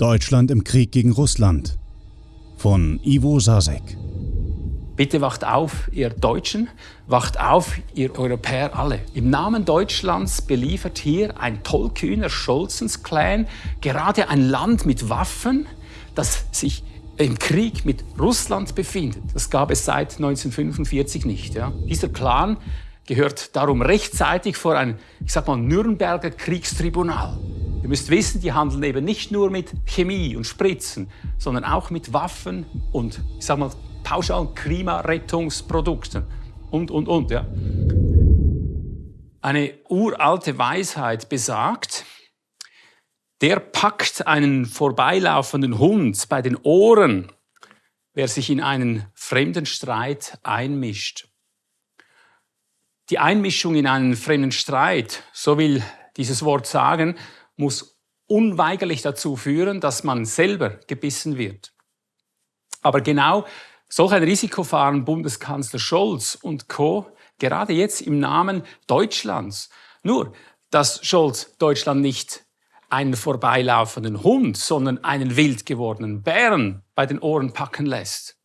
Deutschland im Krieg gegen Russland von Ivo Sasek. Bitte wacht auf, ihr Deutschen, wacht auf, ihr Europäer alle. Im Namen Deutschlands beliefert hier ein tollkühner Scholzens-Clan gerade ein Land mit Waffen, das sich im Krieg mit Russland befindet. Das gab es seit 1945 nicht. Ja. Dieser Clan gehört darum rechtzeitig vor ein, ich sag mal, Nürnberger Kriegstribunal. Ihr müsst wissen, die handeln eben nicht nur mit Chemie und Spritzen, sondern auch mit Waffen und, ich sag mal, pauschal Klimarettungsprodukten und, und, und. Ja. Eine uralte Weisheit besagt, der packt einen vorbeilaufenden Hund bei den Ohren, wer sich in einen fremden Streit einmischt. Die Einmischung in einen fremden Streit, so will dieses Wort sagen, muss unweigerlich dazu führen, dass man selber gebissen wird. Aber genau solch ein Risiko fahren Bundeskanzler Scholz und Co. gerade jetzt im Namen Deutschlands. Nur, dass Scholz Deutschland nicht einen vorbeilaufenden Hund, sondern einen wild gewordenen Bären bei den Ohren packen lässt.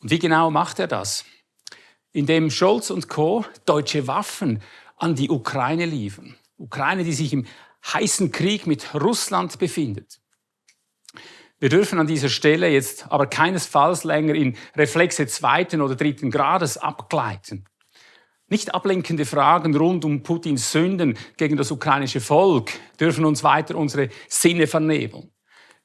Und wie genau macht er das? Indem Scholz und Co. deutsche Waffen an die Ukraine liefern. Ukraine, die sich im heißen Krieg mit Russland befindet. Wir dürfen an dieser Stelle jetzt aber keinesfalls länger in Reflexe zweiten oder dritten Grades abgleiten. Nicht ablenkende Fragen rund um Putins Sünden gegen das ukrainische Volk dürfen uns weiter unsere Sinne vernebeln.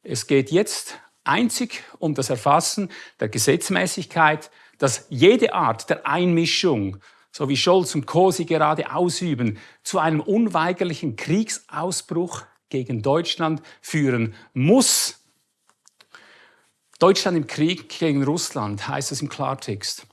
Es geht jetzt einzig um das Erfassen der Gesetzmäßigkeit, dass jede Art der Einmischung so wie Scholz und Co. sie gerade ausüben, zu einem unweigerlichen Kriegsausbruch gegen Deutschland führen muss. Deutschland im Krieg gegen Russland heißt es im Klartext.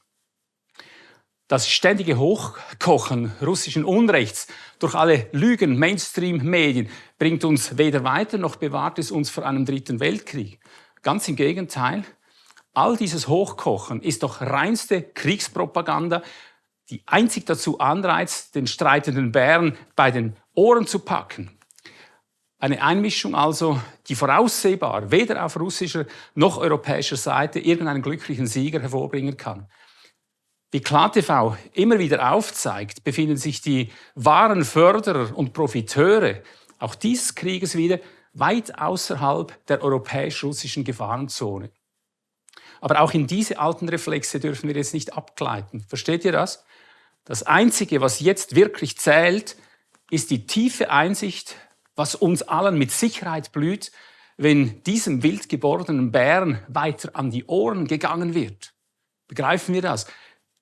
Das ständige Hochkochen russischen Unrechts durch alle Lügen Mainstream-Medien bringt uns weder weiter noch bewahrt es uns vor einem dritten Weltkrieg. Ganz im Gegenteil, all dieses Hochkochen ist doch reinste Kriegspropaganda, die einzig dazu anreizt, den streitenden Bären bei den Ohren zu packen. Eine Einmischung also, die voraussehbar weder auf russischer noch europäischer Seite irgendeinen glücklichen Sieger hervorbringen kann. Wie KlarTV immer wieder aufzeigt, befinden sich die wahren Förderer und Profiteure auch dieses Krieges wieder weit außerhalb der europäisch-russischen Gefahrenzone. Aber auch in diese alten Reflexe dürfen wir jetzt nicht abgleiten. Versteht ihr das? Das Einzige, was jetzt wirklich zählt, ist die tiefe Einsicht, was uns allen mit Sicherheit blüht, wenn diesem wild gewordenen Bären weiter an die Ohren gegangen wird. Begreifen wir das?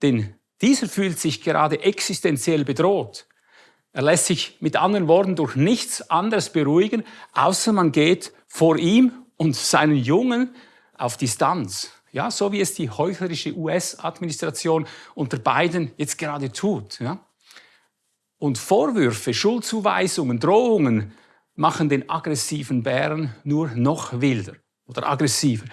Denn dieser fühlt sich gerade existenziell bedroht. Er lässt sich mit anderen Worten durch nichts anderes beruhigen, außer man geht vor ihm und seinen Jungen auf Distanz. Ja, so wie es die heuchlerische US-Administration unter Biden jetzt gerade tut. Ja. Und Vorwürfe, Schuldzuweisungen, Drohungen machen den aggressiven Bären nur noch wilder oder aggressiver.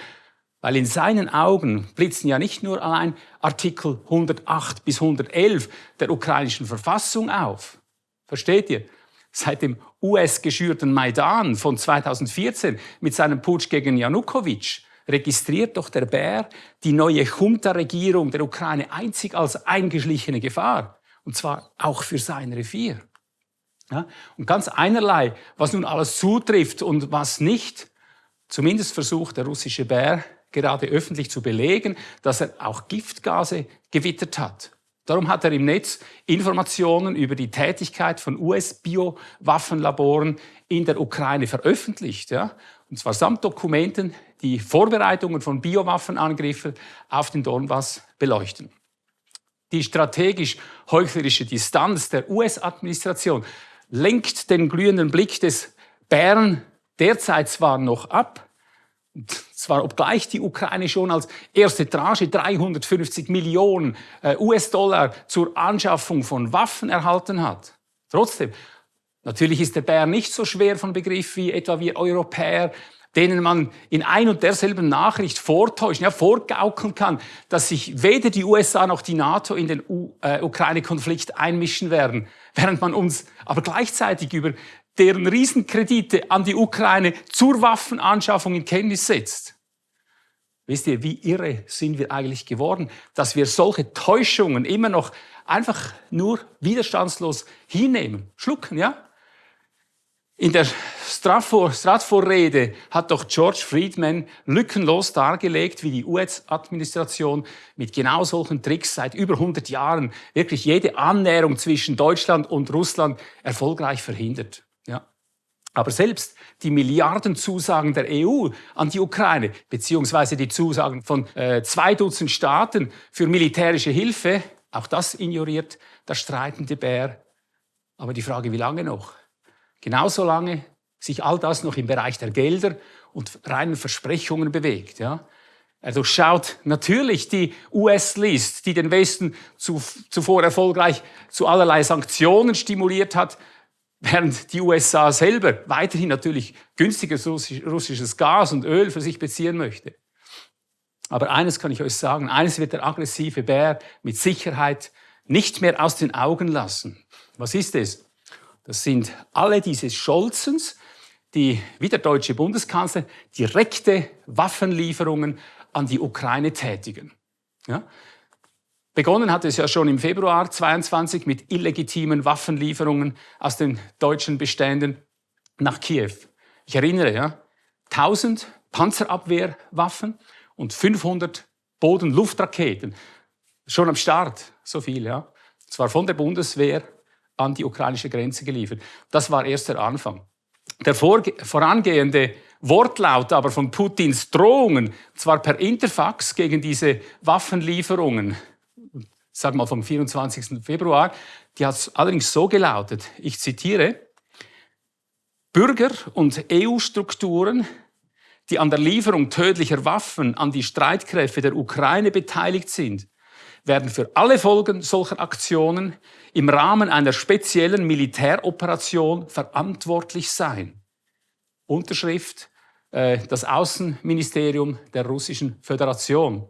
Weil in seinen Augen blitzen ja nicht nur allein Artikel 108 bis 111 der ukrainischen Verfassung auf. Versteht ihr? Seit dem US-geschürten Maidan von 2014 mit seinem Putsch gegen Janukowitsch registriert doch der Bär die neue Junta-Regierung der Ukraine einzig als eingeschlichene Gefahr. Und zwar auch für sein Revier. Ja? Und ganz einerlei, was nun alles zutrifft und was nicht. Zumindest versucht der russische Bär gerade öffentlich zu belegen, dass er auch Giftgase gewittert hat. Darum hat er im Netz Informationen über die Tätigkeit von US-Biowaffenlaboren in der Ukraine veröffentlicht. Ja? Und zwar samt Dokumenten, die Vorbereitungen von Biowaffenangriffen auf den Donbass beleuchten. Die strategisch heuchlerische Distanz der US-Administration lenkt den glühenden Blick des Bären derzeit zwar noch ab, und zwar obgleich die Ukraine schon als erste Tranche 350 Millionen äh, US-Dollar zur Anschaffung von Waffen erhalten hat. Trotzdem, natürlich ist der Bär nicht so schwer von Begriff wie etwa wir Europäer denen man in ein und derselben Nachricht vortäuschen, ja, vorgaukeln kann, dass sich weder die USA noch die NATO in den äh, Ukraine-Konflikt einmischen werden, während man uns aber gleichzeitig über deren Riesenkredite an die Ukraine zur Waffenanschaffung in Kenntnis setzt. Wisst ihr, wie irre sind wir eigentlich geworden, dass wir solche Täuschungen immer noch einfach nur widerstandslos hinnehmen, schlucken, ja? In der Stratfor-Rede hat doch George Friedman lückenlos dargelegt, wie die US-Administration mit genau solchen Tricks seit über 100 Jahren wirklich jede Annäherung zwischen Deutschland und Russland erfolgreich verhindert. Ja. Aber selbst die Milliardenzusagen der EU an die Ukraine, beziehungsweise die Zusagen von äh, zwei Dutzend Staaten für militärische Hilfe, auch das ignoriert der streitende Bär. Aber die Frage, wie lange noch? Genauso lange sich all das noch im Bereich der Gelder und reinen Versprechungen bewegt. Ja? Er durchschaut natürlich die US-List, die den Westen zu, zuvor erfolgreich zu allerlei Sanktionen stimuliert hat, während die USA selber weiterhin natürlich günstiges russisches Gas und Öl für sich beziehen möchte. Aber eines kann ich euch sagen, eines wird der aggressive Bär mit Sicherheit nicht mehr aus den Augen lassen. Was ist es? Das sind alle diese Scholzens, die, wie der deutsche Bundeskanzler, direkte Waffenlieferungen an die Ukraine tätigen. Ja? Begonnen hat es ja schon im Februar 22 mit illegitimen Waffenlieferungen aus den deutschen Beständen nach Kiew. Ich erinnere, ja, 1000 Panzerabwehrwaffen und 500 Boden-Luftraketen. Schon am Start, so viel, ja. Zwar von der Bundeswehr an die ukrainische Grenze geliefert. Das war erst der Anfang. Der vorangehende Wortlaut aber von Putins Drohungen, zwar per Interfax gegen diese Waffenlieferungen, sag mal vom 24. Februar, die hat allerdings so gelautet, ich zitiere, Bürger und EU-Strukturen, die an der Lieferung tödlicher Waffen an die Streitkräfte der Ukraine beteiligt sind, werden für alle Folgen solcher Aktionen im Rahmen einer speziellen Militäroperation verantwortlich sein. Unterschrift äh, das Außenministerium der Russischen Föderation.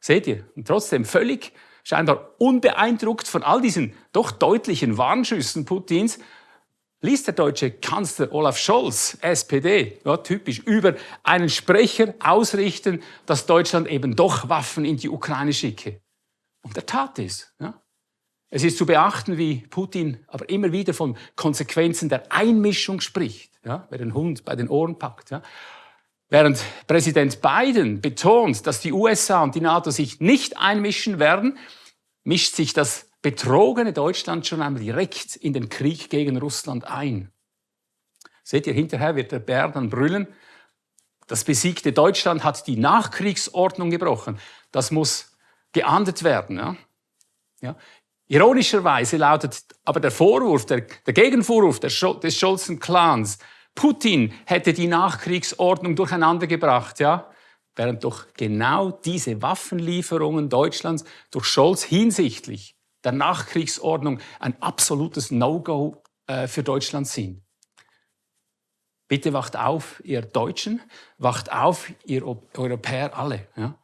Seht ihr? Und trotzdem völlig scheinbar unbeeindruckt von all diesen doch deutlichen Warnschüssen Putins, ließ der deutsche Kanzler Olaf Scholz, SPD, ja, typisch, über einen Sprecher ausrichten, dass Deutschland eben doch Waffen in die Ukraine schicke. Und er tat es. Ja. Es ist zu beachten, wie Putin aber immer wieder von Konsequenzen der Einmischung spricht, ja, wer den Hund bei den Ohren packt. Ja. Während Präsident Biden betont, dass die USA und die NATO sich nicht einmischen werden, mischt sich das betrogene Deutschland schon einmal direkt in den Krieg gegen Russland ein. Seht ihr, hinterher wird der Bär dann brüllen, das besiegte Deutschland hat die Nachkriegsordnung gebrochen. Das muss geahndet werden. Ja? Ja? Ironischerweise lautet aber der Vorwurf, der, der Gegenvorwurf des Scholzen Clans, Putin hätte die Nachkriegsordnung durcheinander gebracht, ja? während doch genau diese Waffenlieferungen Deutschlands durch Scholz hinsichtlich der Nachkriegsordnung ein absolutes No-Go äh, für Deutschland sind. Bitte wacht auf, ihr Deutschen, wacht auf, ihr Europäer alle. Ja?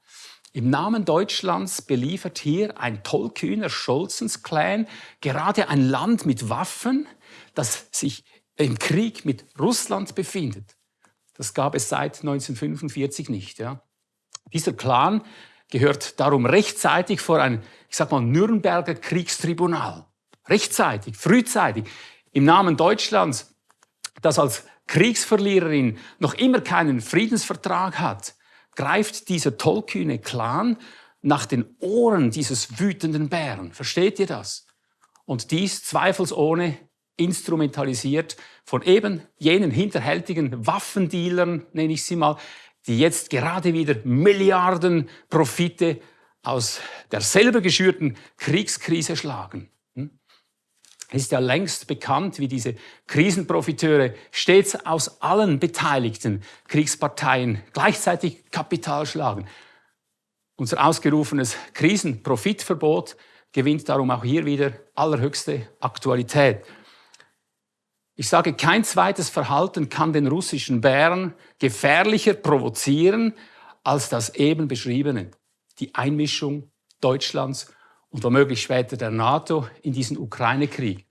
Im Namen Deutschlands beliefert hier ein tollkühner Scholzens-Clan gerade ein Land mit Waffen, das sich im Krieg mit Russland befindet. Das gab es seit 1945 nicht. Ja. Dieser Clan gehört darum rechtzeitig vor ein, ich sag mal, Nürnberger Kriegstribunal. Rechtzeitig, frühzeitig, im Namen Deutschlands, das als Kriegsverliererin noch immer keinen Friedensvertrag hat, greift dieser tollkühne Clan nach den Ohren dieses wütenden Bären. Versteht ihr das? Und dies zweifelsohne instrumentalisiert von eben jenen hinterhältigen Waffendealern, nenne ich sie mal, die jetzt gerade wieder Milliarden Profite aus der selber geschürten Kriegskrise schlagen. Es ist ja längst bekannt, wie diese Krisenprofiteure stets aus allen beteiligten Kriegsparteien gleichzeitig Kapital schlagen. Unser ausgerufenes Krisenprofitverbot gewinnt darum auch hier wieder allerhöchste Aktualität. Ich sage, kein zweites Verhalten kann den russischen Bären gefährlicher provozieren als das eben beschriebene, die Einmischung Deutschlands und womöglich später der NATO in diesen Ukraine-Krieg.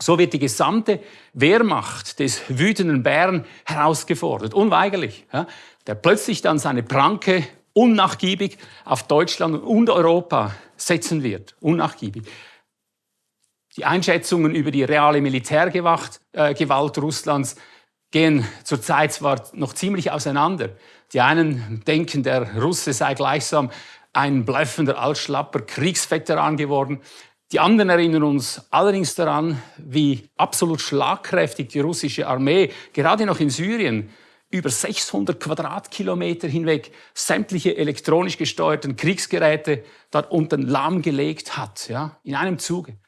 So wird die gesamte Wehrmacht des wütenden Bären herausgefordert, unweigerlich, ja, der plötzlich dann seine Pranke unnachgiebig auf Deutschland und Europa setzen wird, unnachgiebig. Die Einschätzungen über die reale Militärgewalt äh, Gewalt Russlands gehen zurzeit zwar noch ziemlich auseinander. Die einen denken, der Russe sei gleichsam ein bluffender, altschlapper Kriegsveteran geworden. Die anderen erinnern uns allerdings daran, wie absolut schlagkräftig die russische Armee gerade noch in Syrien über 600 Quadratkilometer hinweg sämtliche elektronisch gesteuerten Kriegsgeräte dort unten lahmgelegt hat, ja, in einem Zuge.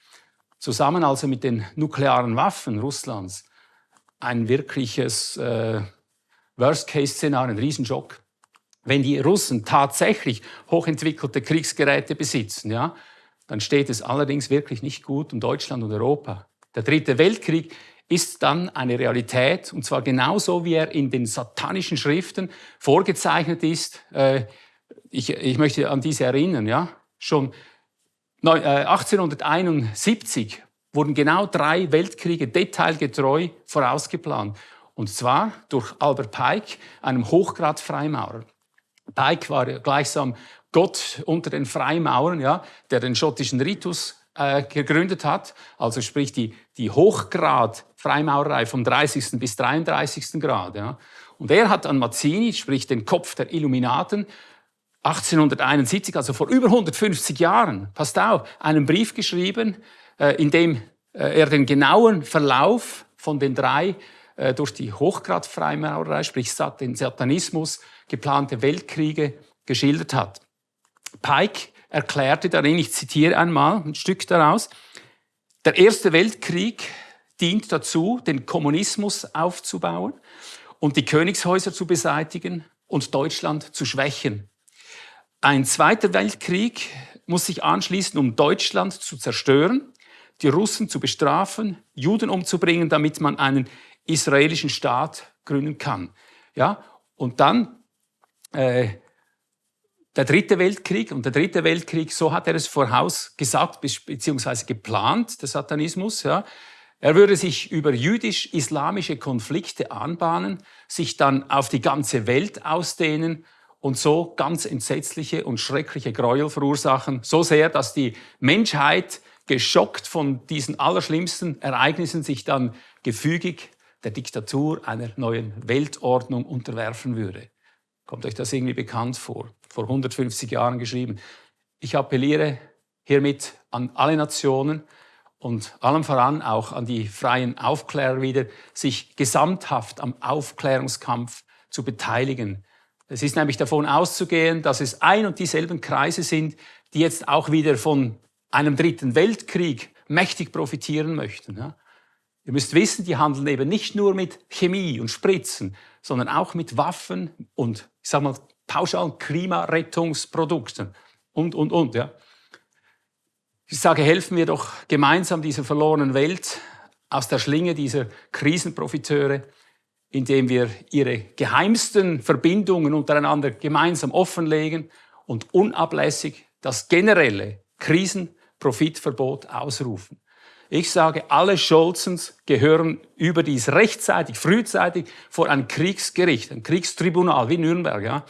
Zusammen also mit den nuklearen Waffen Russlands. Ein wirkliches äh, Worst-Case-Szenario, ein Riesenschock. Wenn die Russen tatsächlich hochentwickelte Kriegsgeräte besitzen, ja, dann steht es allerdings wirklich nicht gut um Deutschland und Europa. Der Dritte Weltkrieg ist dann eine Realität, und zwar genauso, wie er in den satanischen Schriften vorgezeichnet ist. Äh, ich, ich möchte an diese erinnern. Ja? Schon 1871 äh, wurden genau drei Weltkriege detailgetreu vorausgeplant. Und zwar durch Albert Pike, einem Hochgrad-Freimaurer. Pike war gleichsam Gott unter den Freimaurern, ja, der den schottischen Ritus äh, gegründet hat, also sprich die, die Hochgrad-Freimaurerei vom 30. bis 33. Grad. Ja. Und er hat an Mazzini, sprich den Kopf der Illuminaten, 1871, also vor über 150 Jahren, passt auf, einen Brief geschrieben, äh, in dem äh, er den genauen Verlauf von den drei äh, durch die Hochgrad-Freimaurerei, sprich den Satanismus, geplante Weltkriege geschildert hat. Pike erklärte darin, ich zitiere einmal ein Stück daraus, der Erste Weltkrieg dient dazu, den Kommunismus aufzubauen und die Königshäuser zu beseitigen und Deutschland zu schwächen. Ein Zweiter Weltkrieg muss sich anschließen, um Deutschland zu zerstören, die Russen zu bestrafen, Juden umzubringen, damit man einen israelischen Staat gründen kann. Ja, und dann äh, der dritte Weltkrieg und der dritte Weltkrieg, so hat er es vorausgesagt beziehungsweise geplant, der Satanismus. Ja. Er würde sich über jüdisch-islamische Konflikte anbahnen, sich dann auf die ganze Welt ausdehnen und so ganz entsetzliche und schreckliche Gräuel verursachen, so sehr, dass die Menschheit geschockt von diesen allerschlimmsten Ereignissen sich dann gefügig der Diktatur einer neuen Weltordnung unterwerfen würde. Kommt euch das irgendwie bekannt vor? Vor 150 Jahren geschrieben. Ich appelliere hiermit an alle Nationen und allem voran auch an die freien Aufklärer wieder, sich gesamthaft am Aufklärungskampf zu beteiligen. Es ist nämlich davon auszugehen, dass es ein und dieselben Kreise sind, die jetzt auch wieder von einem dritten Weltkrieg mächtig profitieren möchten. Ihr müsst wissen, die handeln eben nicht nur mit Chemie und Spritzen, sondern auch mit Waffen und, ich sag mal, pauschalen Klimarettungsprodukten und, und, und. Ja. Ich sage, helfen wir doch gemeinsam dieser verlorenen Welt aus der Schlinge dieser Krisenprofiteure, indem wir ihre geheimsten Verbindungen untereinander gemeinsam offenlegen und unablässig das generelle Krisenprofitverbot ausrufen. Ich sage, alle Scholzens gehören überdies rechtzeitig, frühzeitig vor ein Kriegsgericht, ein Kriegstribunal wie Nürnberg. Ja?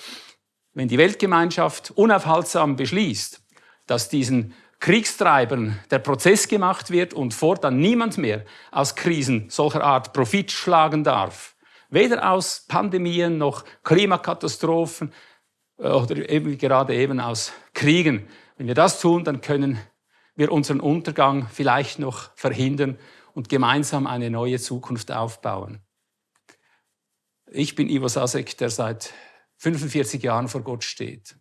Wenn die Weltgemeinschaft unaufhaltsam beschließt, dass diesen Kriegstreibern der Prozess gemacht wird und fortan niemand mehr aus Krisen solcher Art Profit schlagen darf, weder aus Pandemien noch Klimakatastrophen äh, oder eben gerade eben aus Kriegen. Wenn wir das tun, dann können wir unseren Untergang vielleicht noch verhindern und gemeinsam eine neue Zukunft aufbauen. Ich bin Ivo Sasek, der seit 45 Jahren vor Gott steht.